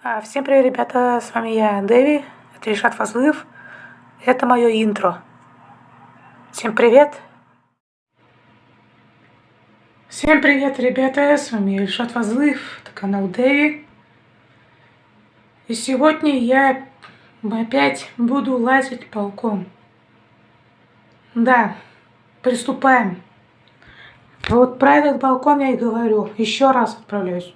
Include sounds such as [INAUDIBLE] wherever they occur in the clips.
А, всем привет, ребята, с вами я, Дэви, это Ильшат Фазлыев, это мое интро. Всем привет! Всем привет, ребята, с вами Ильшат Фазлыев, это канал Дэви. И сегодня я опять буду лазить полком. Да, приступаем. Вот про этот балкон я и говорю, еще раз отправляюсь.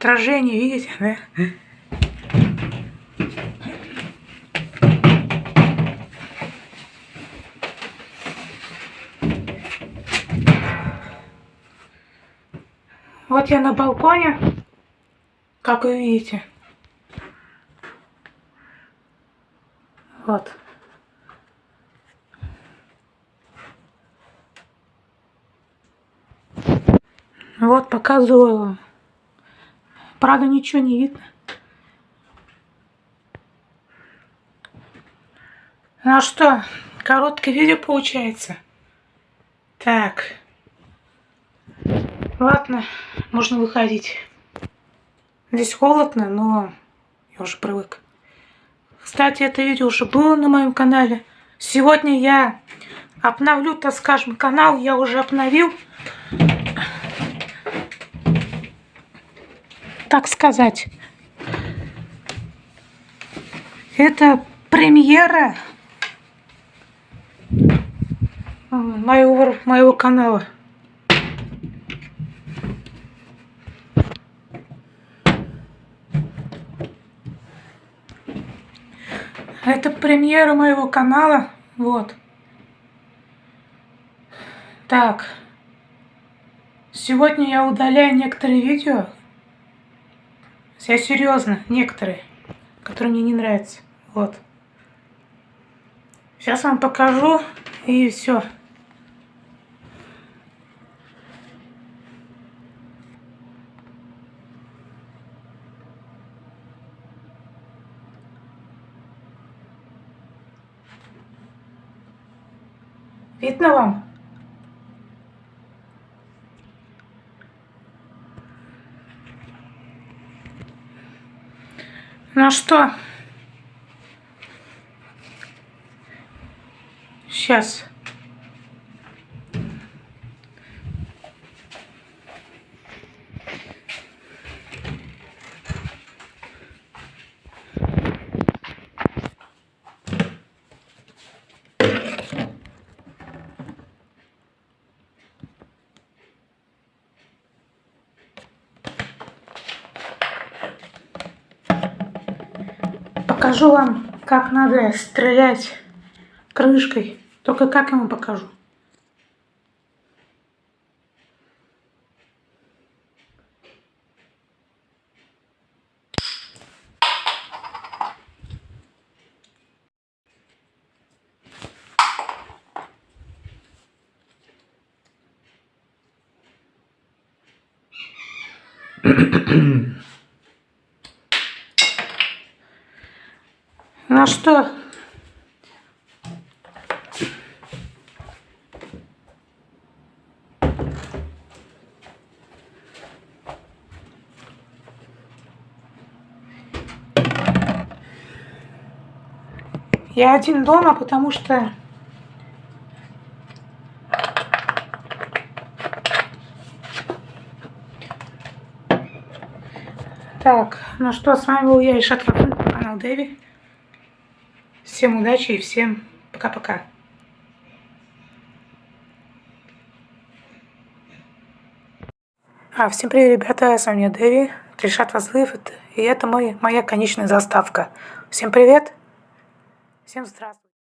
Отражение, видите, да? Вот я на балконе, как вы видите. Вот. Вот показываю Правда, ничего не видно. Ну что, короткое видео получается. Так. Ладно, можно выходить. Здесь холодно, но я уже привык. Кстати, это видео уже было на моем канале. Сегодня я обновлю, так скажем, канал. Я уже обновил. Так сказать. Это премьера моего, моего канала. Это премьера моего канала. Вот. Так. Сегодня я удаляю некоторые видео, я серьезно, некоторые, которые мне не нравятся. Вот. Сейчас вам покажу и все. Видно вам? Ну что? Сейчас. Покажу вам, как надо стрелять крышкой. Только как ему покажу. [CLEARS THROAT] Ну что? Я один дома, потому что Так, ну что, с вами был я, Ишат канал Дэви. Всем удачи и всем пока-пока. А, всем привет, ребята, с вами Дэви, Тришат Вазлыев, и это мой, моя конечная заставка. Всем привет, всем здравствуйте.